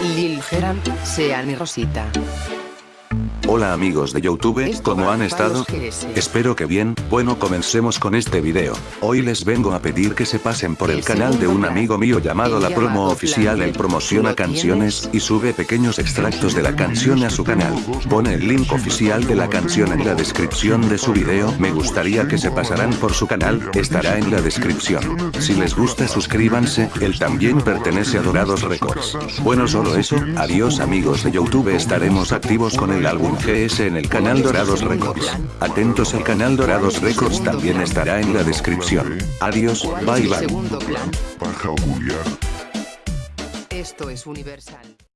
Lil Geran, Sean y Rosita. Hola amigos de Youtube, ¿cómo han estado? Espero que bien, bueno comencemos con este video. Hoy les vengo a pedir que se pasen por el canal de un amigo mío llamado La Promo Oficial Él promociona canciones y sube pequeños extractos de la canción a su canal. Pone el link oficial de la canción en la descripción de su video. Me gustaría que se pasaran por su canal, estará en la descripción. Si les gusta suscríbanse, él también pertenece a Dorados Records. Bueno solo eso, adiós amigos de Youtube estaremos activos con el álbum En el canal Dorados Records. Atentos al canal Dorados Records también estará en la descripción. Adiós, bye bye. Esto es Universal.